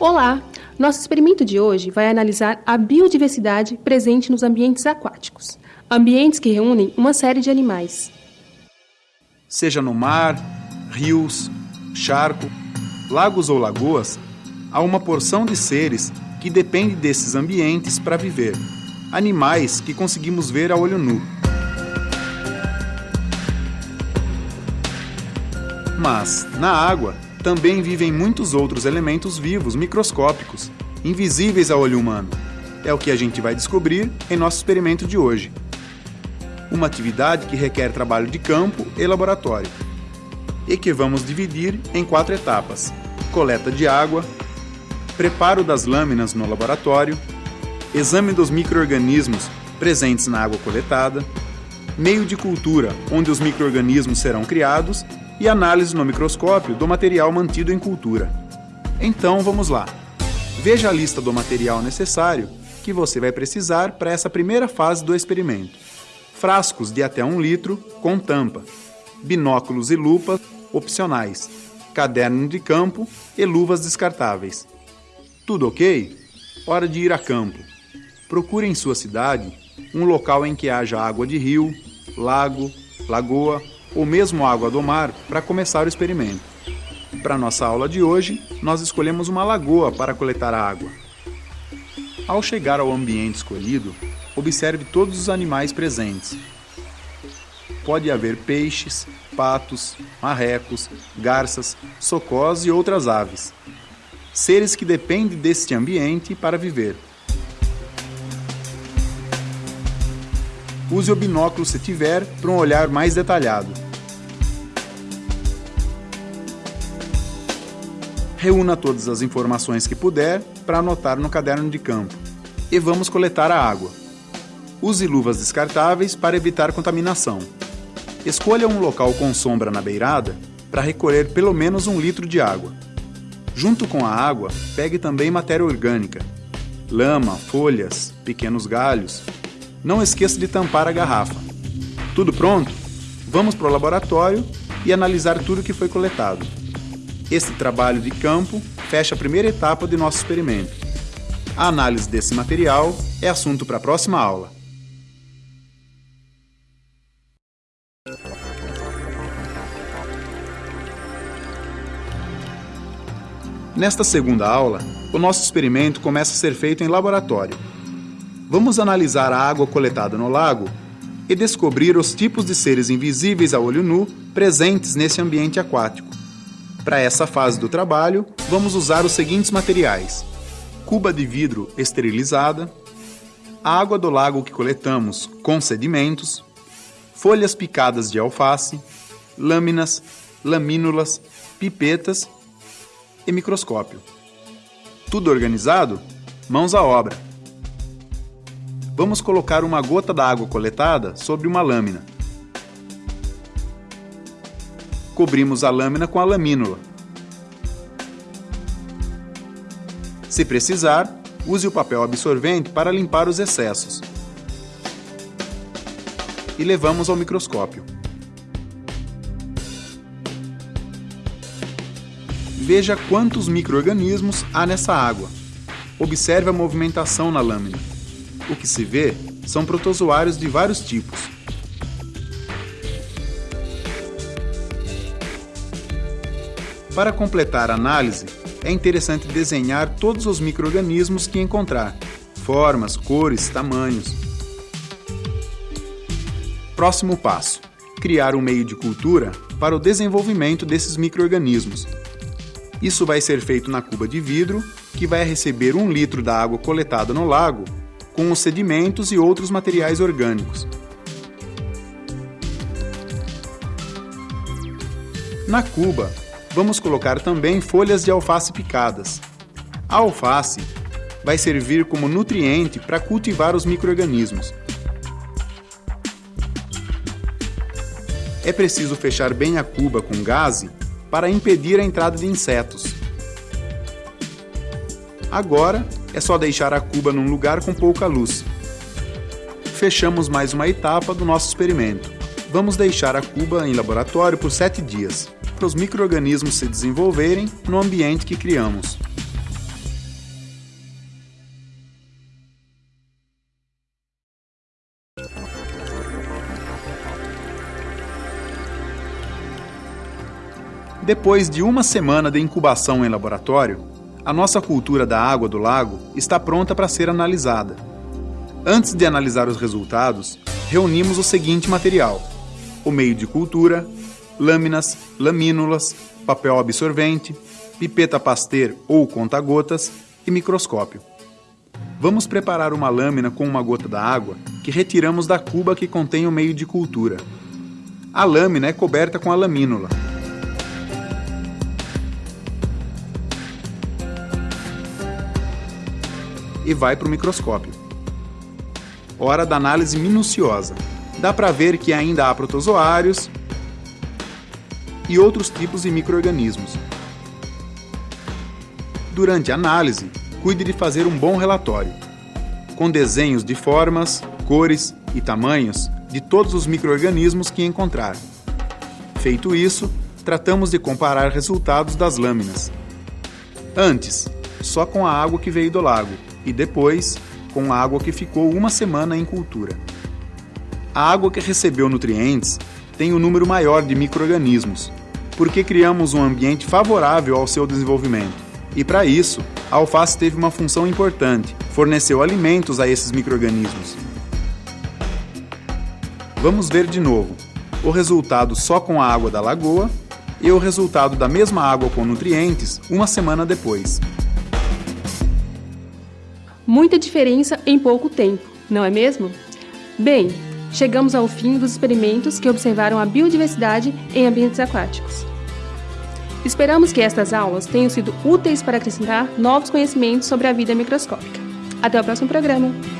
Olá! Nosso experimento de hoje vai analisar a biodiversidade presente nos ambientes aquáticos, ambientes que reúnem uma série de animais. Seja no mar, rios, charco, lagos ou lagoas, há uma porção de seres que depende desses ambientes para viver. Animais que conseguimos ver a olho nu. Mas, na água, também vivem muitos outros elementos vivos microscópicos, invisíveis a olho humano. É o que a gente vai descobrir em nosso experimento de hoje. Uma atividade que requer trabalho de campo e laboratório, e que vamos dividir em quatro etapas: coleta de água, preparo das lâminas no laboratório, exame dos microorganismos presentes na água coletada, meio de cultura, onde os microorganismos serão criados, e análise no microscópio do material mantido em cultura. Então vamos lá. Veja a lista do material necessário que você vai precisar para essa primeira fase do experimento. Frascos de até um litro com tampa, binóculos e lupas opcionais, caderno de campo e luvas descartáveis. Tudo ok? Hora de ir a campo. Procure em sua cidade um local em que haja água de rio, lago, lagoa ou mesmo água do mar para começar o experimento. Para nossa aula de hoje, nós escolhemos uma lagoa para coletar a água. Ao chegar ao ambiente escolhido, observe todos os animais presentes. Pode haver peixes, patos, marrecos, garças, socós e outras aves seres que dependem deste ambiente para viver. Use o binóculo se tiver para um olhar mais detalhado. Reúna todas as informações que puder para anotar no caderno de campo. E vamos coletar a água. Use luvas descartáveis para evitar contaminação. Escolha um local com sombra na beirada para recolher pelo menos um litro de água. Junto com a água, pegue também matéria orgânica, lama, folhas, pequenos galhos. Não esqueça de tampar a garrafa. Tudo pronto? Vamos para o laboratório e analisar tudo que foi coletado. Este trabalho de campo fecha a primeira etapa de nosso experimento. A análise desse material é assunto para a próxima aula. Nesta segunda aula, o nosso experimento começa a ser feito em laboratório. Vamos analisar a água coletada no lago e descobrir os tipos de seres invisíveis a olho nu presentes nesse ambiente aquático. Para essa fase do trabalho, vamos usar os seguintes materiais: cuba de vidro esterilizada, água do lago que coletamos com sedimentos, folhas picadas de alface, lâminas, lamínulas, pipetas e microscópio. Tudo organizado? Mãos à obra. Vamos colocar uma gota da água coletada sobre uma lâmina. Cobrimos a lâmina com a lamínula. Se precisar, use o papel absorvente para limpar os excessos. E levamos ao microscópio. Veja quantos microorganismos há nessa água. Observe a movimentação na lâmina. O que se vê são protozoários de vários tipos. Para completar a análise, é interessante desenhar todos os microorganismos que encontrar, formas, cores, tamanhos. Próximo passo: criar um meio de cultura para o desenvolvimento desses microorganismos. Isso vai ser feito na cuba de vidro, que vai receber um litro da água coletada no lago, com os sedimentos e outros materiais orgânicos. Na cuba, vamos colocar também folhas de alface picadas. A alface vai servir como nutriente para cultivar os microorganismos. É preciso fechar bem a cuba com gaze para impedir a entrada de insetos. Agora é só deixar a cuba num lugar com pouca luz. Fechamos mais uma etapa do nosso experimento. Vamos deixar a cuba em laboratório por 7 dias, para os micro-organismos se desenvolverem no ambiente que criamos. Depois de uma semana de incubação em laboratório, a nossa cultura da água do lago está pronta para ser analisada. Antes de analisar os resultados, reunimos o seguinte material: o meio de cultura, lâminas, lamínulas, papel absorvente, pipeta Pasteur ou conta-gotas e microscópio. Vamos preparar uma lâmina com uma gota da água que retiramos da cuba que contém o meio de cultura. A lâmina é coberta com a lamínula. E vai para o microscópio. Hora da análise minuciosa. Dá para ver que ainda há protozoários e outros tipos de microorganismos. Durante a análise, cuide de fazer um bom relatório, com desenhos de formas, cores e tamanhos de todos os microorganismos que encontrar. Feito isso, tratamos de comparar resultados das lâminas. Antes, só com a água que veio do lago, e depois, com a água que ficou uma semana em cultura. A água que recebeu nutrientes tem um número maior de microorganismos, porque criamos um ambiente favorável ao seu desenvolvimento. E para isso, a alface teve uma função importante: forneceu alimentos a esses microrganismos. Vamos ver de novo o resultado só com a água da lagoa e o resultado da mesma água com nutrientes uma semana depois. Muita diferença em pouco tempo, não é mesmo? Bem, chegamos ao fim dos experimentos que observaram a biodiversidade em ambientes aquáticos. Esperamos que estas aulas tenham sido úteis para acrescentar novos conhecimentos sobre a vida microscópica. Até o próximo programa!